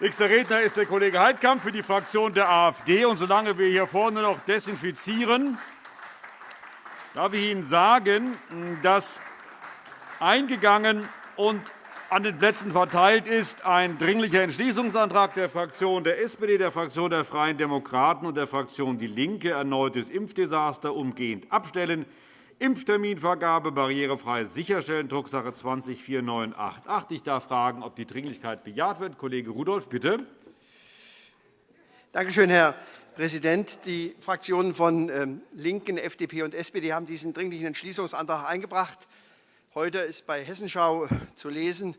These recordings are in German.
Nächster Redner ist der Kollege Heidkamp für die Fraktion der AfD. Und solange wir hier vorne noch desinfizieren, darf ich Ihnen sagen, dass eingegangen und an den Plätzen verteilt ist ein Dringlicher Entschließungsantrag der Fraktion der SPD, der Fraktion der Freien Demokraten und der Fraktion DIE LINKE, erneutes Impfdesaster umgehend abstellen, Impfterminvergabe barrierefrei sicherstellen, Drucksache 20 4988. Ich darf fragen, ob die Dringlichkeit bejaht wird. Kollege Rudolph, bitte. Danke schön, Herr Präsident. Die Fraktionen von ähm, LINKEN, FDP und SPD haben diesen Dringlichen Entschließungsantrag eingebracht. Heute ist bei Hessenschau zu lesen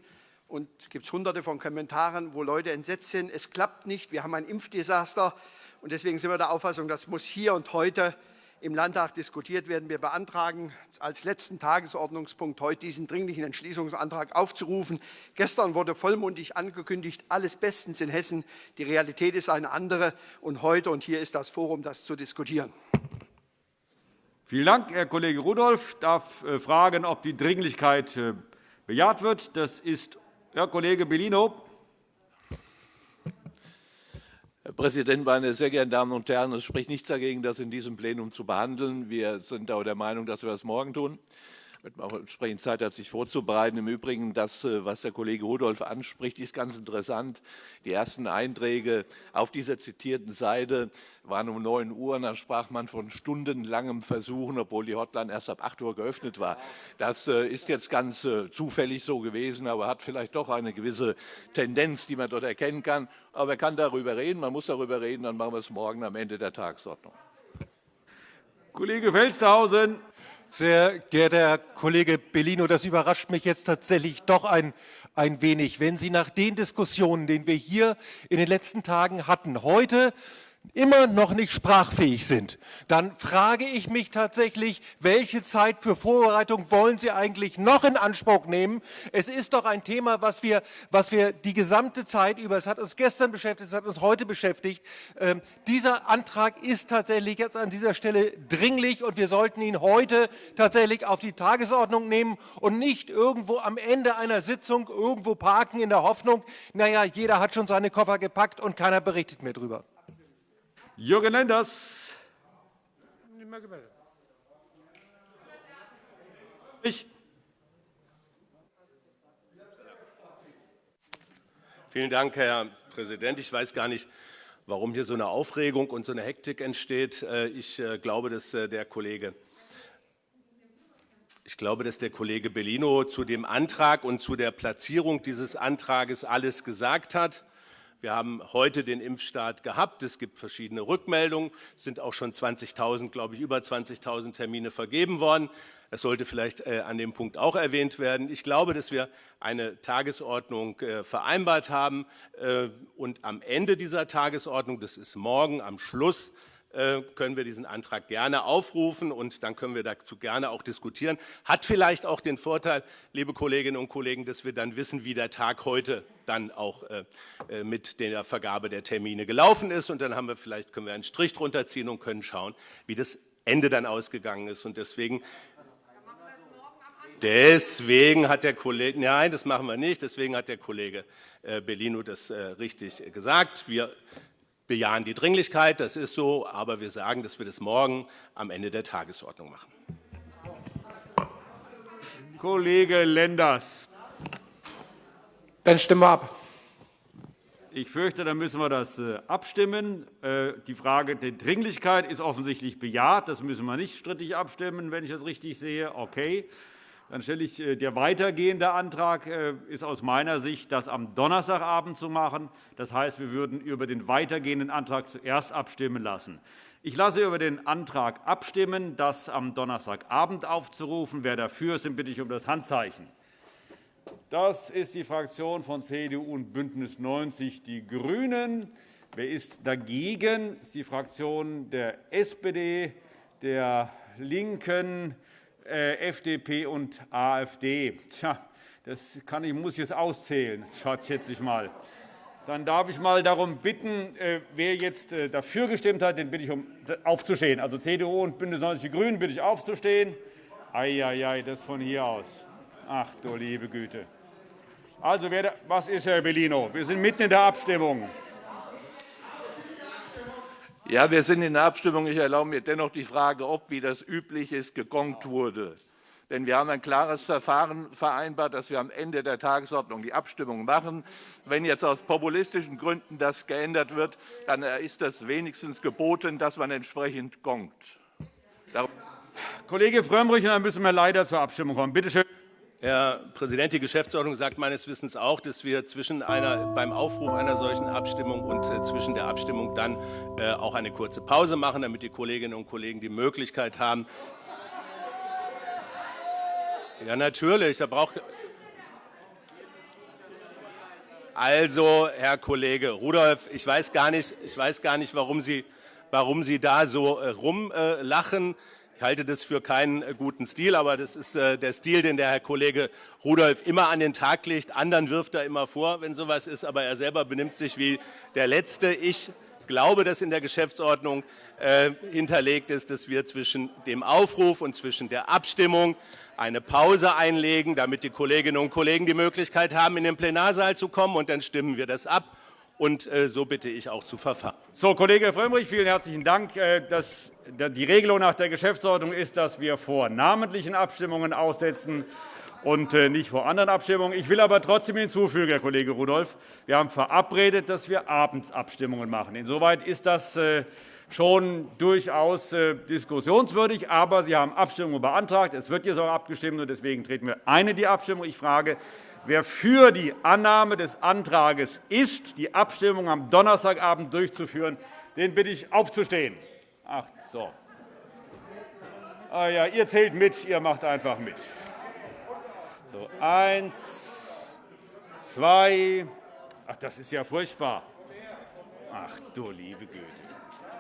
und gibt es Hunderte von Kommentaren, wo Leute entsetzt sind. Es klappt nicht, wir haben ein Impfdesaster. Und deswegen sind wir der Auffassung, das muss hier und heute im Landtag diskutiert werden. Wir beantragen, als letzten Tagesordnungspunkt heute diesen Dringlichen Entschließungsantrag aufzurufen. Gestern wurde vollmundig angekündigt, alles bestens in Hessen. Die Realität ist eine andere. Und heute und hier ist das Forum, das zu diskutieren. Vielen Dank, Herr Kollege Rudolph. Ich darf äh, fragen, ob die Dringlichkeit äh, bejaht wird. Das ist Herr Kollege Bellino. Herr Präsident, meine sehr geehrten Damen und Herren! Es spricht nichts dagegen, das in diesem Plenum zu behandeln. Wir sind auch der Meinung, dass wir das morgen tun auch entsprechend Zeit hat, sich vorzubereiten. Im Übrigen, das, äh, was der Kollege Rudolph anspricht, ist ganz interessant. Die ersten Einträge auf dieser zitierten Seite waren um 9 Uhr. Und dann sprach man von stundenlangem Versuchen, obwohl die Hotline erst ab 8 Uhr geöffnet war. Das äh, ist jetzt ganz äh, zufällig so gewesen, aber hat vielleicht doch eine gewisse Tendenz, die man dort erkennen kann. Aber man kann darüber reden, man muss darüber reden, dann machen wir es morgen am Ende der Tagesordnung. Kollege Felstehausen. Sehr geehrter Herr Kollege Bellino, das überrascht mich jetzt tatsächlich doch ein, ein wenig. Wenn Sie nach den Diskussionen, die wir hier in den letzten Tagen hatten, heute immer noch nicht sprachfähig sind, dann frage ich mich tatsächlich, welche Zeit für Vorbereitung wollen Sie eigentlich noch in Anspruch nehmen? Es ist doch ein Thema, was wir, was wir die gesamte Zeit über, es hat uns gestern beschäftigt, es hat uns heute beschäftigt. Ähm, dieser Antrag ist tatsächlich jetzt an dieser Stelle dringlich und wir sollten ihn heute tatsächlich auf die Tagesordnung nehmen und nicht irgendwo am Ende einer Sitzung irgendwo parken in der Hoffnung, naja, jeder hat schon seine Koffer gepackt und keiner berichtet mehr darüber. Jürgen Lenders. Ich. Vielen Dank, Herr Präsident. Ich weiß gar nicht, warum hier so eine Aufregung und so eine Hektik entsteht. Äh, ich äh, glaube, dass äh, der Kollege ich glaube, dass der Kollege Bellino zu dem Antrag und zu der Platzierung dieses Antrags alles gesagt hat. Wir haben heute den Impfstart gehabt. Es gibt verschiedene Rückmeldungen. Es sind auch schon 20.000, glaube ich, über 20.000 Termine vergeben worden. Das sollte vielleicht äh, an dem Punkt auch erwähnt werden. Ich glaube, dass wir eine Tagesordnung äh, vereinbart haben. Äh, und am Ende dieser Tagesordnung, das ist morgen am Schluss, können wir diesen Antrag gerne aufrufen und dann können wir dazu gerne auch diskutieren. Hat vielleicht auch den Vorteil, liebe Kolleginnen und Kollegen, dass wir dann wissen, wie der Tag heute dann auch äh, äh, mit der Vergabe der Termine gelaufen ist. Und dann haben wir vielleicht können wir einen Strich drunter ziehen und können schauen, wie das Ende dann ausgegangen ist. Und deswegen Deswegen hat der Kollege, nein, das machen wir nicht, deswegen hat der Kollege Bellino das richtig gesagt. Wir bejahen die Dringlichkeit, das ist so, aber wir sagen, dass wir das morgen am Ende der Tagesordnung machen. Kollege Lenders. Dann stimmen wir ab. Ich fürchte, dann müssen wir das äh, abstimmen. Äh, die Frage der Dringlichkeit ist offensichtlich bejaht. Das müssen wir nicht strittig abstimmen, wenn ich das richtig sehe. Okay. Dann stelle ich äh, der weitergehende Antrag äh, ist aus meiner Sicht, das am Donnerstagabend zu machen. Das heißt, wir würden über den weitergehenden Antrag zuerst abstimmen lassen. Ich lasse über den Antrag abstimmen, das am Donnerstagabend aufzurufen. Wer dafür ist, bitte ich um das Handzeichen. Das ist die Fraktion von CDU und BÜNDNIS 90 die GRÜNEN. Wer ist dagegen? Das ist die Fraktion der SPD, der LINKEN, FDP und AfD. Tja, das kann ich, muss ich jetzt auszählen, schätze ich mal. Dann darf ich mal darum bitten, äh, wer jetzt äh, dafür gestimmt hat, den bitte ich um aufzustehen. Also CDU und BÜNDNIS 90 die GRÜNEN bitte ich aufzustehen. Eieiei, das von hier aus. Ach du liebe Güte. Also, was ist, Herr Bellino? Wir sind mitten in der Abstimmung. Ja, wir sind in der Abstimmung. Ich erlaube mir dennoch die Frage, ob, wie das üblich ist, gegongt wurde. Denn wir haben ein klares Verfahren vereinbart, dass wir am Ende der Tagesordnung die Abstimmung machen. Wenn jetzt aus populistischen Gründen das geändert wird, dann ist das wenigstens geboten, dass man entsprechend gongt. Kollege Frömmrich, dann müssen wir leider zur Abstimmung kommen. Bitte schön. Herr Präsident, die Geschäftsordnung sagt meines Wissens auch, dass wir zwischen einer, beim Aufruf einer solchen Abstimmung und äh, zwischen der Abstimmung dann äh, auch eine kurze Pause machen, damit die Kolleginnen und Kollegen die Möglichkeit haben. Ja, natürlich. Da braucht also, Herr Kollege Rudolph, ich weiß gar nicht, ich weiß gar nicht warum, Sie, warum Sie da so äh, rumlachen. Ich halte das für keinen äh, guten Stil, aber das ist äh, der Stil, den der Herr Kollege Rudolph immer an den Tag legt. Anderen wirft er immer vor, wenn sowas ist, aber er selber benimmt sich wie der Letzte. Ich glaube, dass in der Geschäftsordnung äh, hinterlegt ist, dass wir zwischen dem Aufruf und zwischen der Abstimmung eine Pause einlegen, damit die Kolleginnen und Kollegen die Möglichkeit haben, in den Plenarsaal zu kommen. Und dann stimmen wir das ab. Und äh, so bitte ich auch zu verfahren. So, Kollege Frömmrich, vielen herzlichen Dank. Äh, das, die Regelung nach der Geschäftsordnung ist, dass wir vor namentlichen Abstimmungen aussetzen und äh, nicht vor anderen Abstimmungen. Ich will aber trotzdem hinzufügen, Herr Kollege Rudolph, wir haben verabredet, dass wir abends Abstimmungen machen. Insoweit ist das schon durchaus diskussionswürdig. Aber Sie haben Abstimmungen beantragt. Es wird jetzt auch abgestimmt, und deswegen treten wir ein in die Abstimmung. Ich frage, Wer für die Annahme des Antrags ist, die Abstimmung am Donnerstagabend durchzuführen, den bitte ich, aufzustehen. Ach so. Ah, ja, ihr zählt mit, ihr macht einfach mit. So, eins, zwei. Ach, das ist ja furchtbar. Ach du liebe Güte.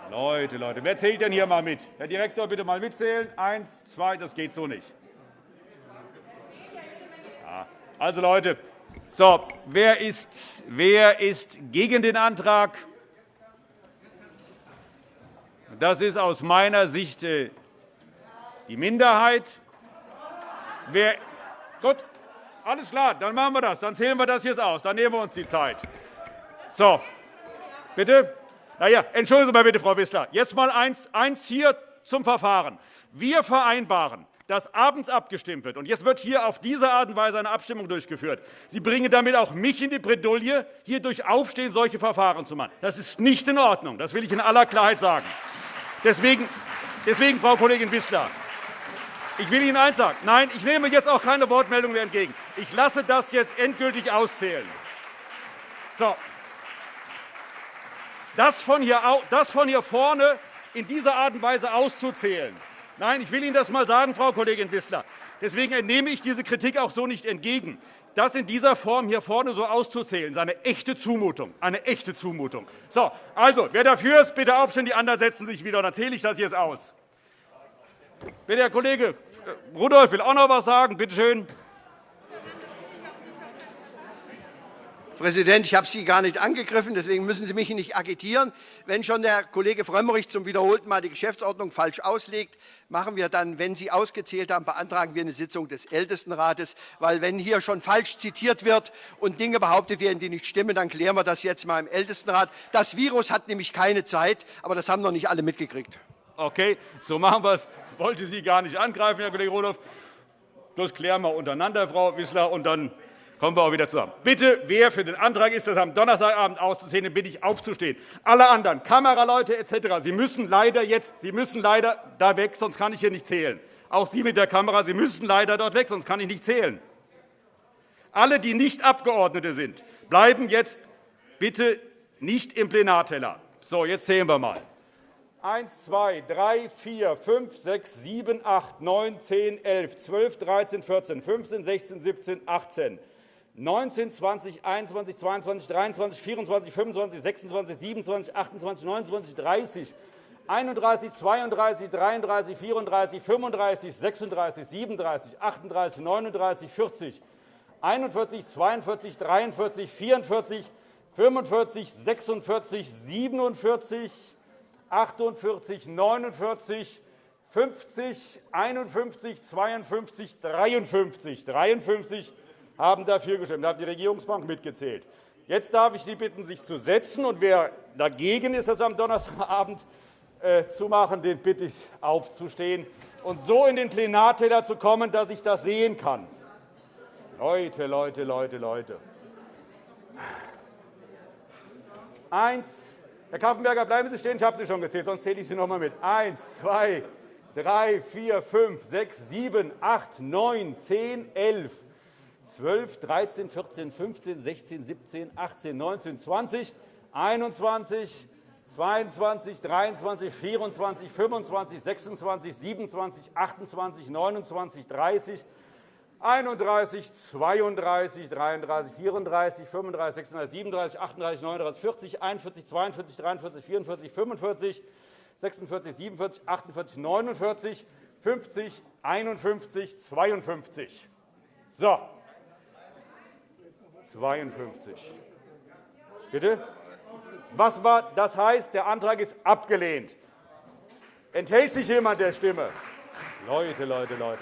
Leute, Leute, wer zählt denn hier mal mit? Herr Direktor, bitte mal mitzählen. Eins, zwei, das geht so nicht. Also, Leute, so, wer, ist, wer ist gegen den Antrag? Das ist aus meiner Sicht äh, die Minderheit. Wer, gut, alles klar, dann machen wir das. Dann zählen wir das jetzt aus. Dann nehmen wir uns die Zeit. So, bitte. Na ja, entschuldigen Sie mal bitte, Frau Wissler. Jetzt mal eins, eins hier zum Verfahren. Wir vereinbaren, dass abends abgestimmt wird. Und jetzt wird hier auf diese Art und Weise eine Abstimmung durchgeführt. Sie bringen damit auch mich in die Bredouille, hier durch Aufstehen solche Verfahren zu machen. Das ist nicht in Ordnung. Das will ich in aller Klarheit sagen. Deswegen, deswegen Frau Kollegin Wissler, ich will Ihnen eins sagen. Nein, ich nehme jetzt auch keine Wortmeldung mehr entgegen. Ich lasse das jetzt endgültig auszählen. So. Das von, hier, das von hier vorne in dieser Art und Weise auszuzählen, Nein, ich will Ihnen das einmal sagen, Frau Kollegin Wissler. Deswegen entnehme ich diese Kritik auch so nicht entgegen. Das in dieser Form hier vorne so auszuzählen, ist eine echte Zumutung. Eine echte Zumutung. So, also, wer dafür ist, bitte aufstehen, die anderen setzen sich wieder. Dann zähle ich das jetzt aus. Bitte, Herr Kollege Rudolph will auch noch etwas sagen. Bitte schön. Präsident, ich habe Sie gar nicht angegriffen, deswegen müssen Sie mich nicht agitieren. Wenn schon der Kollege Frömmrich zum wiederholten Mal die Geschäftsordnung falsch auslegt, machen wir dann, wenn Sie ausgezählt haben, beantragen wir eine Sitzung des Ältestenrates. Weil wenn hier schon falsch zitiert wird und Dinge behauptet werden, die nicht stimmen, dann klären wir das jetzt mal im Ältestenrat. Das Virus hat nämlich keine Zeit, aber das haben noch nicht alle mitgekriegt. Okay, so machen wir es. Wollte Sie gar nicht angreifen, Herr Kollege Rudolph. Das klären wir untereinander, Frau Wissler, und dann kommen wir auch wieder zusammen. Bitte, wer für den Antrag ist, das am Donnerstagabend auszusehen, den bitte ich aufzustehen. Alle anderen, Kameraleute etc., Sie müssen leider jetzt, Sie müssen leider da weg, sonst kann ich hier nicht zählen. Auch Sie mit der Kamera, Sie müssen leider dort weg, sonst kann ich nicht zählen. Alle, die nicht Abgeordnete sind, bleiben jetzt bitte nicht im Plenarteller. So, jetzt zählen wir mal. 1, 2, 3, 4, 5, 6, 7, 8, 9, 10, 11, 12, 13, 14, 15, 16, 17, 18, 19, 20, 21, 22, 23, 24, 25, 26, 27, 28, 29, 30, 31, 32, 33, 34, 35, 36, 37, 38, 39, 40, 41, 42, 43, 44, 45, 46, 47, 48, 49, 50, 51, 52, 53, 53, haben dafür gestimmt. Da hat die Regierungsbank mitgezählt. Jetzt darf ich Sie bitten, sich zu setzen. Und wer dagegen ist, das am Donnerstagabend äh, zu machen, den bitte ich, aufzustehen und so in den Plenarteller zu kommen, dass ich das sehen kann. Leute, Leute, Leute, Leute. Eins. Herr Kaffenberger, bleiben Sie stehen. Ich habe Sie schon gezählt, sonst zähle ich Sie noch einmal mit. Eins, zwei, drei, vier, fünf, sechs, sieben, acht, neun, zehn, elf, zwölf, dreizehn, vierzehn, fünfzehn, sechzehn, siebzehn, achtzehn, neunzehn, zwanzig, einundzwanzig, 22, 23, 24, 25, 26, 27, 28, 29, 30, 31, 32, 33, 34, 35, 36, 37, 38, 39, 40, 41, 42, 43, 44, 45, 46, 47, 48, 49, 50, 51, 52. So. 52. Bitte? Was war, das heißt, der Antrag ist abgelehnt. Enthält sich jemand der Stimme? Leute, Leute, Leute.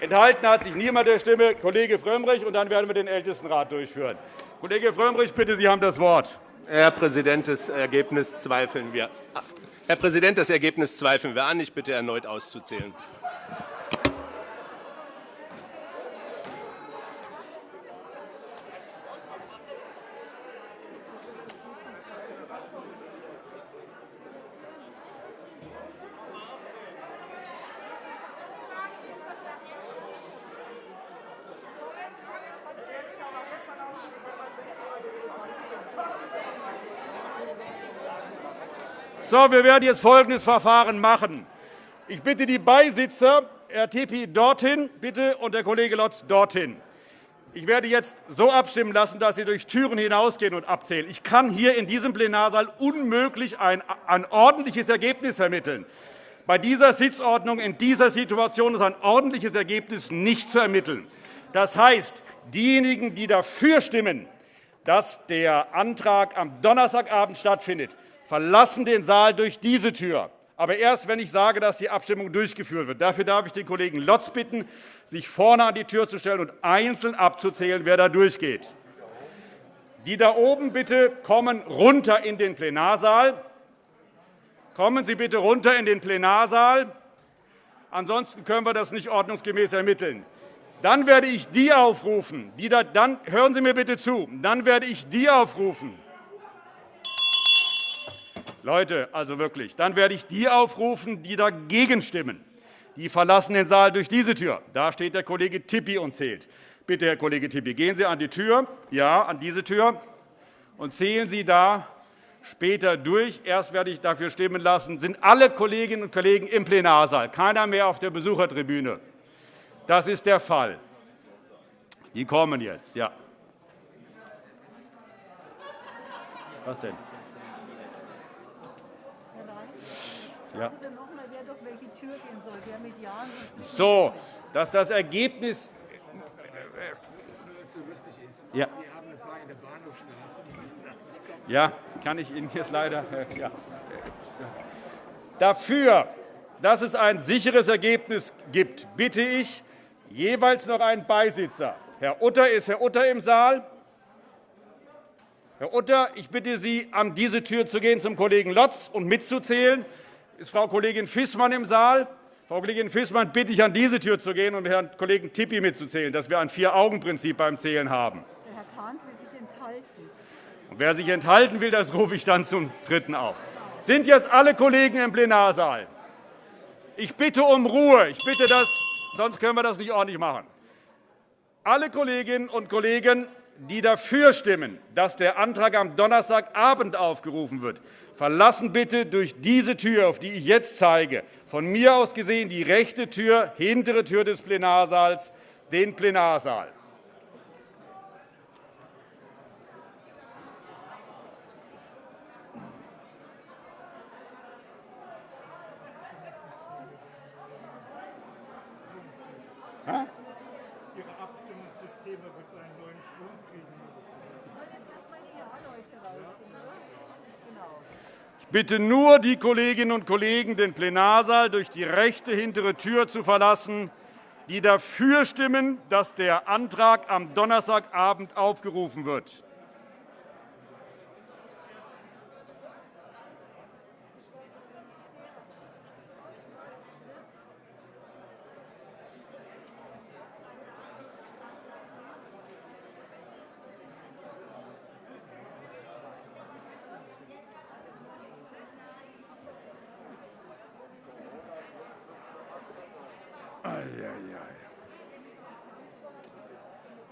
Enthalten hat sich niemand der Stimme. Kollege Frömmrich, und dann werden wir den Ältestenrat durchführen. Kollege Frömmrich, bitte, Sie haben das Wort. Herr Präsident, das Ergebnis zweifeln wir. Herr Präsident, das Ergebnis zweifeln wir an. Ich bitte erneut auszuzählen. So, wir werden jetzt folgendes Verfahren machen. Ich bitte die Beisitzer, Herr Tepi dorthin bitte, und der Kollege Lotz dorthin. Ich werde jetzt so abstimmen lassen, dass Sie durch Türen hinausgehen und abzählen. Ich kann hier in diesem Plenarsaal unmöglich ein, ein ordentliches Ergebnis ermitteln. Bei dieser Sitzordnung in dieser Situation ist ein ordentliches Ergebnis nicht zu ermitteln. Das heißt, diejenigen, die dafür stimmen, dass der Antrag am Donnerstagabend stattfindet, verlassen den Saal durch diese Tür, aber erst, wenn ich sage, dass die Abstimmung durchgeführt wird. Dafür darf ich den Kollegen Lotz bitten, sich vorne an die Tür zu stellen und einzeln abzuzählen, wer da durchgeht. Die da oben bitte kommen runter in den Plenarsaal. Kommen Sie bitte runter in den Plenarsaal. Ansonsten können wir das nicht ordnungsgemäß ermitteln. Dann werde ich die aufrufen, die da, dann hören Sie mir bitte zu. Dann werde ich die aufrufen, Leute, also wirklich, dann werde ich die aufrufen, die dagegen stimmen. Die verlassen den Saal durch diese Tür. Da steht der Kollege Tippi und zählt. Bitte, Herr Kollege Tippi, gehen Sie an die Tür, ja, an diese Tür, und zählen Sie da später durch. Erst werde ich dafür stimmen lassen, sind alle Kolleginnen und Kollegen im Plenarsaal, keiner mehr auf der Besuchertribüne. Das ist der Fall. Die kommen jetzt, ja. Was denn? Ja. So, dass das Ergebnis ja. Ja, kann ich Ihnen jetzt leider. Äh, ja. Dafür, dass es ein sicheres Ergebnis gibt, bitte ich jeweils noch einen Beisitzer. Herr Utter ist Herr Utter im Saal. Herr Utter, ich bitte Sie, an diese Tür zu gehen zum Kollegen Lotz und mitzuzählen. Ist Frau Kollegin Fissmann im Saal? Frau Kollegin Fissmann bitte ich, an diese Tür zu gehen und Herrn Kollegen Tippi mitzuzählen, dass wir ein Vier-Augen-Prinzip beim Zählen haben. Herr Kahnt will sich enthalten. Und wer sich enthalten will, das rufe ich dann zum Dritten auf. Sind jetzt alle Kollegen im Plenarsaal? Ich bitte um Ruhe. Ich bitte das, sonst können wir das nicht ordentlich machen. Alle Kolleginnen und Kollegen, die dafür stimmen, dass der Antrag am Donnerstagabend aufgerufen wird, verlassen bitte durch diese Tür, auf die ich jetzt zeige, von mir aus gesehen die rechte Tür, hintere Tür des Plenarsaals, den Plenarsaal. Bitte nur die Kolleginnen und Kollegen, den Plenarsaal durch die rechte hintere Tür zu verlassen, die dafür stimmen, dass der Antrag am Donnerstagabend aufgerufen wird?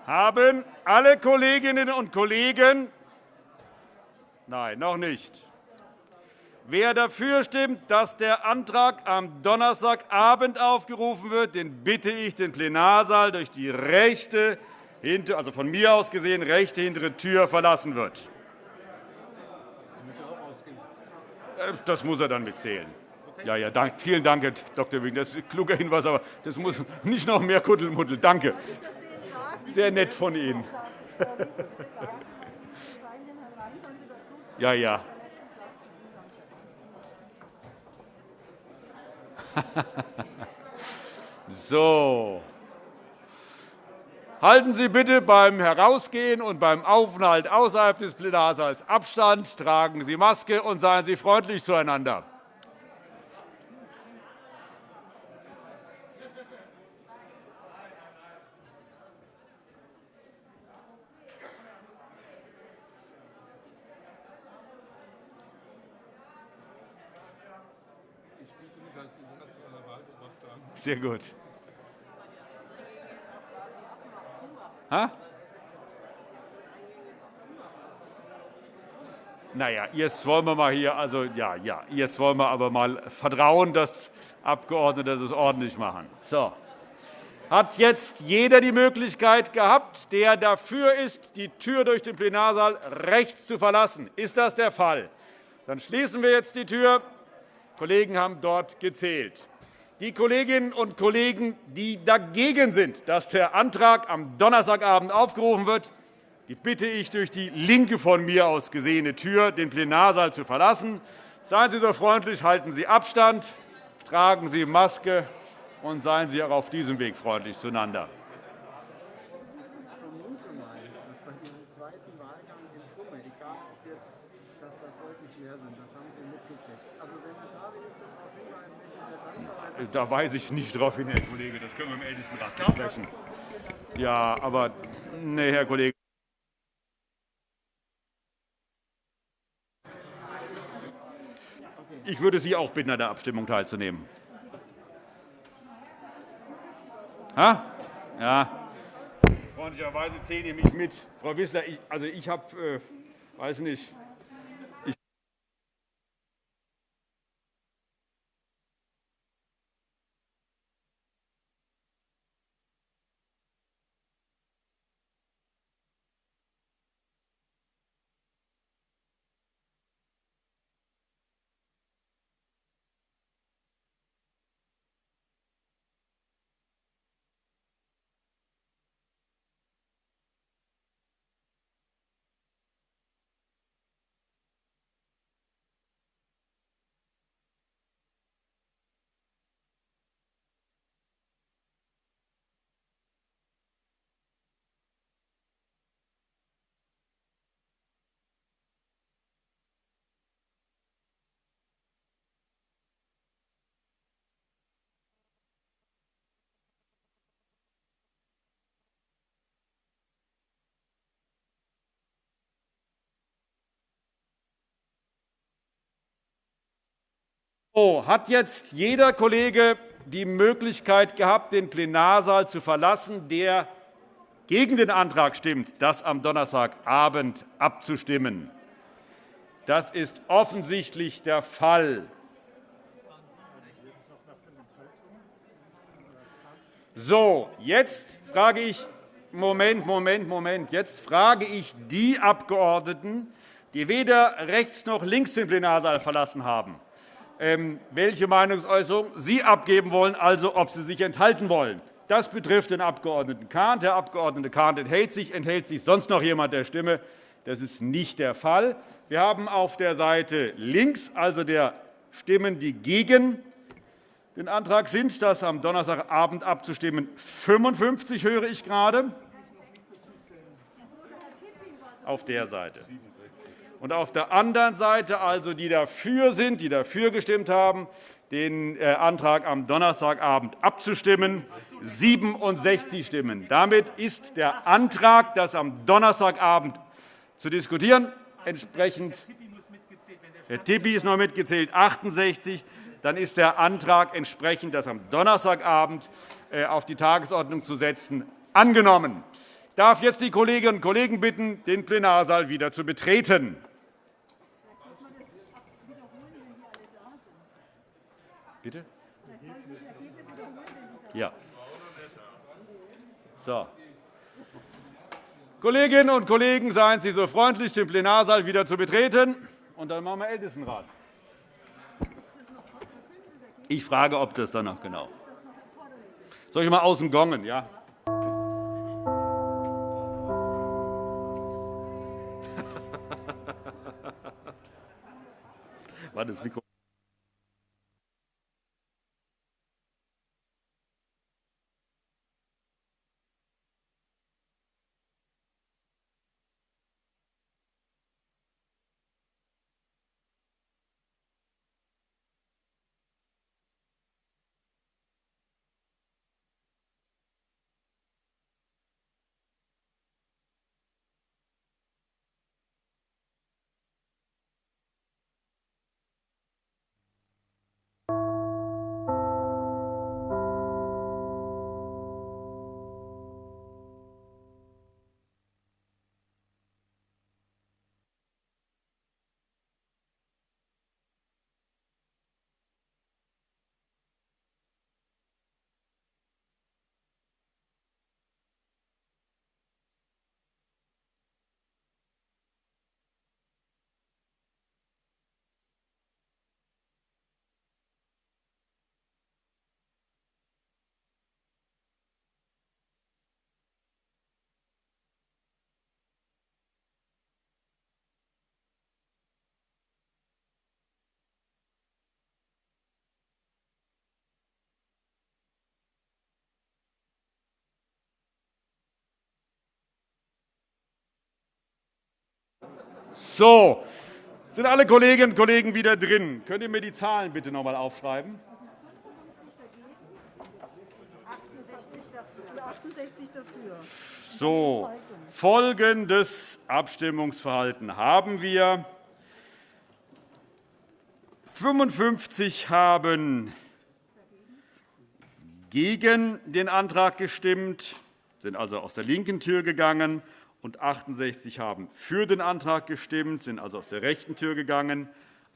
Haben alle Kolleginnen und Kollegen Nein, noch nicht. Wer dafür stimmt, dass der Antrag am Donnerstagabend aufgerufen wird, den bitte ich, den Plenarsaal durch die rechte, also von mir aus gesehen, rechte hintere Tür verlassen wird. Äh, das muss er dann mitzählen. Ja, ja, danke. vielen Dank, Herr Dr. Wing. Das ist ein kluger Hinweis, aber das muss nicht noch mehr Kuddelmuddel. Danke. Sehr nett von Ihnen. Ja, ja. so. Halten Sie bitte beim Herausgehen und beim Aufenthalt außerhalb des Plenarsaals Abstand, tragen Sie Maske und seien Sie freundlich zueinander. Sehr gut. Ha? Naja, jetzt wollen wir mal hier, also ja, ja, jetzt wollen wir aber mal vertrauen, dass Abgeordnete das ordentlich machen. So. Hat jetzt jeder die Möglichkeit gehabt, der dafür ist, die Tür durch den Plenarsaal rechts zu verlassen? Ist das der Fall? Dann schließen wir jetzt die Tür. Die Kollegen haben dort gezählt. Die Kolleginnen und Kollegen, die dagegen sind, dass der Antrag am Donnerstagabend aufgerufen wird, die bitte ich, durch die linke von mir aus gesehene Tür den Plenarsaal zu verlassen. Seien Sie so freundlich, halten Sie Abstand, tragen Sie Maske und seien Sie auch auf diesem Weg freundlich zueinander. Da weise ich nicht darauf hin, Herr Kollege. Das können wir im Ältestenrat besprechen. Ja, aber nee, Herr Kollege. Ich würde Sie auch bitten, an der Abstimmung teilzunehmen. Ha? Ja. Freundlicherweise zählen Sie mich mit. Frau Wissler, ich, also ich habe, äh, weiß nicht, Hat jetzt jeder Kollege die Möglichkeit gehabt, den Plenarsaal zu verlassen, der gegen den Antrag stimmt, das am Donnerstagabend abzustimmen? Das ist offensichtlich der Fall. So, jetzt frage ich Moment, Moment, Moment. Jetzt frage ich die Abgeordneten, die weder rechts noch links den Plenarsaal verlassen haben. Ähm, welche Meinungsäußerung Sie abgeben wollen, also ob Sie sich enthalten wollen. Das betrifft den Abg. Kahnt. Der Abg. Kahnt enthält sich. Enthält sich sonst noch jemand der Stimme? Das ist nicht der Fall. Wir haben auf der Seite links, also der Stimmen, die gegen Den Antrag sind das am Donnerstagabend abzustimmen 55, höre ich gerade. Auf der Seite. Und auf der anderen Seite, also die dafür sind, die dafür gestimmt haben, den äh, Antrag am Donnerstagabend abzustimmen, 67 Stimmen. Damit ist der Antrag, das am Donnerstagabend zu diskutieren, entsprechend Herr Tippi ist noch mitgezählt, 68. Dann ist der Antrag, entsprechend das am Donnerstagabend äh, auf die Tagesordnung zu setzen, angenommen. Darf jetzt die Kolleginnen und Kollegen bitten, den Plenarsaal wieder zu betreten. Bitte? Ja. So. Kolleginnen und Kollegen, seien Sie so freundlich, den Plenarsaal wieder zu betreten. Und dann machen wir Ältestenrat. Ich frage, ob das dann noch genau. Soll ich mal außen gongen? Ja? War das So, sind alle Kolleginnen und Kollegen wieder drin? Könnt ihr mir die Zahlen bitte noch einmal aufschreiben? 68 dafür. So, folgendes Abstimmungsverhalten haben wir. 55 haben gegen den Antrag gestimmt, sind also aus der linken Tür gegangen und 68 haben für den Antrag gestimmt, sind also aus der rechten Tür gegangen.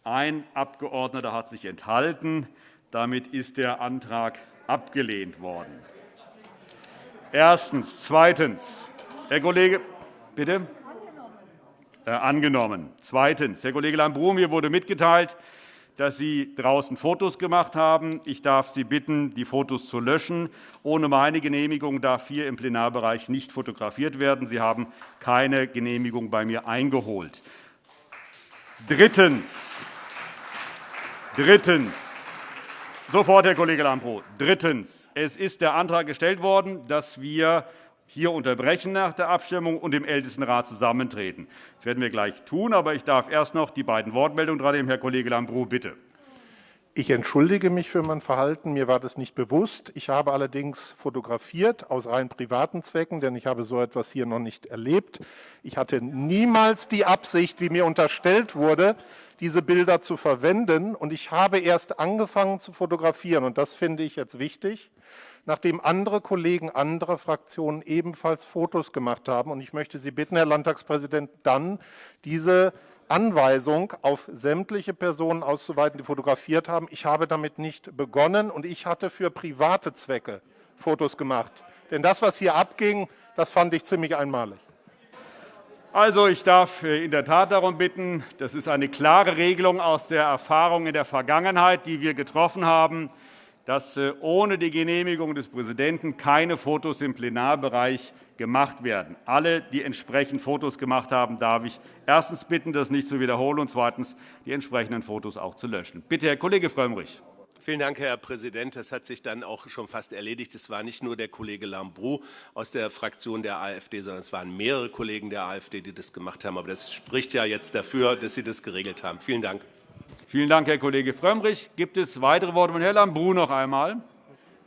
Ein Abgeordneter hat sich enthalten. Damit ist der Antrag abgelehnt worden. Erstens. Zweitens. Herr Kollege, bitte? Äh, angenommen. Zweitens. Herr Kollege Lambrou, mir wurde mitgeteilt, dass Sie draußen Fotos gemacht haben. Ich darf Sie bitten, die Fotos zu löschen. Ohne meine Genehmigung darf hier im Plenarbereich nicht fotografiert werden. Sie haben keine Genehmigung bei mir eingeholt. Drittens. Drittens. Sofort, Herr Kollege Lambrou. Drittens. Es ist der Antrag gestellt worden, dass wir hier unterbrechen nach der Abstimmung und im Ältestenrat zusammentreten. Das werden wir gleich tun, aber ich darf erst noch die beiden Wortmeldungen dran nehmen. Herr Kollege Lambrou, bitte. Ich entschuldige mich für mein Verhalten. Mir war das nicht bewusst. Ich habe allerdings fotografiert aus rein privaten Zwecken, denn ich habe so etwas hier noch nicht erlebt. Ich hatte niemals die Absicht, wie mir unterstellt wurde, diese Bilder zu verwenden. Und ich habe erst angefangen zu fotografieren. Und das finde ich jetzt wichtig nachdem andere Kollegen anderer Fraktionen ebenfalls Fotos gemacht haben. Und ich möchte Sie bitten, Herr Landtagspräsident, dann diese Anweisung auf sämtliche Personen auszuweiten, die fotografiert haben. Ich habe damit nicht begonnen, und ich hatte für private Zwecke Fotos gemacht. Denn das, was hier abging, das fand ich ziemlich einmalig. Also, ich darf äh, in der Tat darum bitten, das ist eine klare Regelung aus der Erfahrung in der Vergangenheit, die wir getroffen haben dass äh, ohne die Genehmigung des Präsidenten keine Fotos im Plenarbereich gemacht werden. Alle, die entsprechend Fotos gemacht haben, darf ich erstens bitten, das nicht zu wiederholen, und zweitens die entsprechenden Fotos auch zu löschen. Bitte, Herr Kollege Frömmrich. Vielen Dank, Herr Präsident. Das hat sich dann auch schon fast erledigt. Es war nicht nur der Kollege Lambrou aus der Fraktion der AfD, sondern es waren mehrere Kollegen der AfD, die das gemacht haben. Aber das spricht ja jetzt dafür, dass Sie das geregelt haben. Vielen Dank. Vielen Dank, Herr Kollege Frömmrich. Gibt es weitere Worte von Herrn Lambrou noch einmal?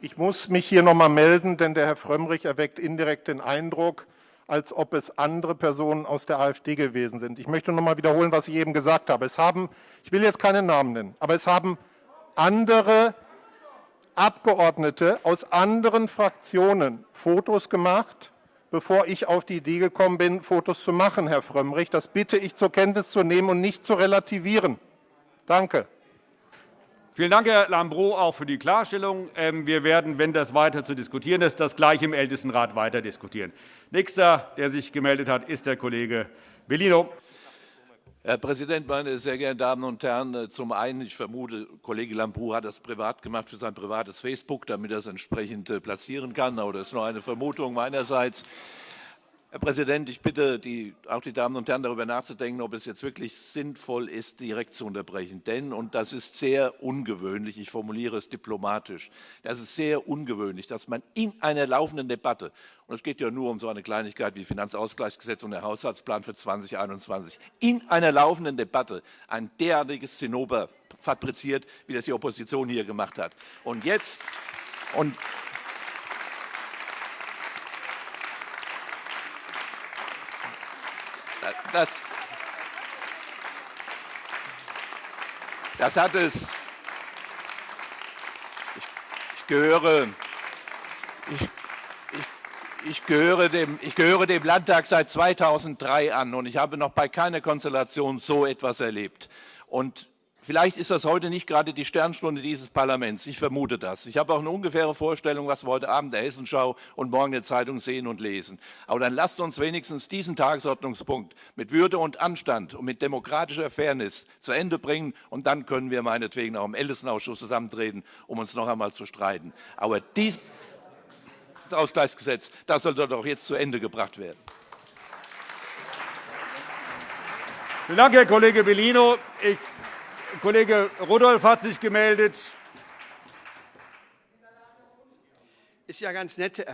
Ich muss mich hier noch einmal melden, denn der Herr Frömmrich erweckt indirekt den Eindruck, als ob es andere Personen aus der AfD gewesen sind. Ich möchte noch einmal wiederholen, was ich eben gesagt habe. Es haben, ich will jetzt keine Namen nennen, aber es haben andere Abgeordnete aus anderen Fraktionen Fotos gemacht, bevor ich auf die Idee gekommen bin, Fotos zu machen, Herr Frömmrich. Das bitte ich zur Kenntnis zu nehmen und nicht zu relativieren. Danke. Vielen Dank, Herr Lambrou, auch für die Klarstellung. Ähm, wir werden, wenn das weiter zu diskutieren ist, das gleich im Ältestenrat weiter diskutieren. Nächster, der sich gemeldet hat, ist der Kollege Bellino. Herr Präsident, meine sehr geehrten Damen und Herren! Äh, zum einen, ich vermute, Kollege Lambrou hat das privat gemacht für sein privates Facebook, damit er es entsprechend äh, platzieren kann. Aber das ist nur eine Vermutung meinerseits. Herr Präsident, ich bitte die, auch die Damen und Herren darüber nachzudenken, ob es jetzt wirklich sinnvoll ist, direkt zu unterbrechen. Denn, und das ist sehr ungewöhnlich, ich formuliere es diplomatisch, das ist sehr ungewöhnlich, dass man in einer laufenden Debatte, und es geht ja nur um so eine Kleinigkeit wie Finanzausgleichsgesetz und der Haushaltsplan für 2021, in einer laufenden Debatte ein derartiges Zinnober fabriziert, wie das die Opposition hier gemacht hat. Und jetzt, und das, das hat es. Ich, ich gehöre, ich, ich, gehöre dem, ich gehöre dem Landtag seit 2003 an und ich habe noch bei keiner Konstellation so etwas erlebt. Und Vielleicht ist das heute nicht gerade die Sternstunde dieses Parlaments. Ich vermute das. Ich habe auch eine ungefähre Vorstellung, was wir heute Abend der Hessenschau und morgen der Zeitung sehen und lesen. Aber dann lasst uns wenigstens diesen Tagesordnungspunkt mit Würde und Anstand und mit demokratischer Fairness zu Ende bringen. Und dann können wir meinetwegen auch im Ältestenausschuss zusammentreten, um uns noch einmal zu streiten. Aber dieses Ausgleichsgesetz, das sollte doch jetzt zu Ende gebracht werden. Vielen Dank, Herr Kollege Bellino. Ich Kollege Rudolph hat sich gemeldet. Ist ja ganz nett,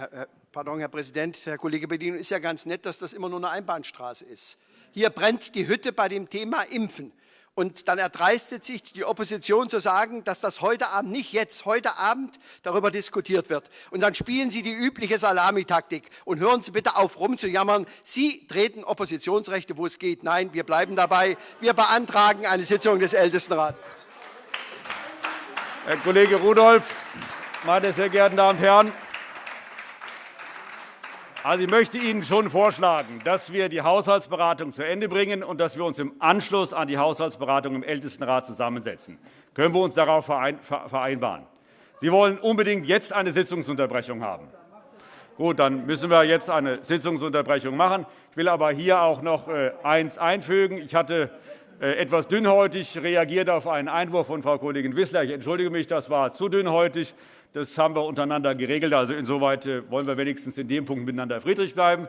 pardon, Herr Präsident, Herr Kollege Bedien, ist ja ganz nett, dass das immer nur eine Einbahnstraße ist. Hier brennt die Hütte bei dem Thema Impfen. Und dann erdreistet sich die Opposition zu sagen, dass das heute Abend, nicht jetzt, heute Abend darüber diskutiert wird. Und dann spielen Sie die übliche Salamitaktik. Und hören Sie bitte auf, rumzujammern. Sie treten Oppositionsrechte, wo es geht. Nein, wir bleiben dabei. Wir beantragen eine Sitzung des Ältestenrats. Herr Kollege Rudolph, meine sehr geehrten Damen und Herren, also, ich möchte Ihnen schon vorschlagen, dass wir die Haushaltsberatung zu Ende bringen und dass wir uns im Anschluss an die Haushaltsberatung im Ältestenrat zusammensetzen. Können wir uns darauf vereinbaren? Sie wollen unbedingt jetzt eine Sitzungsunterbrechung haben. Gut, dann müssen wir jetzt eine Sitzungsunterbrechung machen. Ich will aber hier auch noch äh, eins einfügen. Ich hatte etwas dünnhäutig reagiert auf einen Einwurf von Frau Kollegin Wissler. Ich entschuldige mich, das war zu dünnhäutig. Das haben wir untereinander geregelt. Also insoweit äh, wollen wir wenigstens in dem Punkt miteinander friedlich bleiben.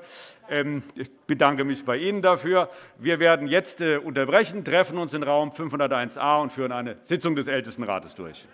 Ähm, ich bedanke mich bei Ihnen dafür. Wir werden jetzt äh, unterbrechen, treffen uns in Raum 501a und führen eine Sitzung des Ältestenrates durch.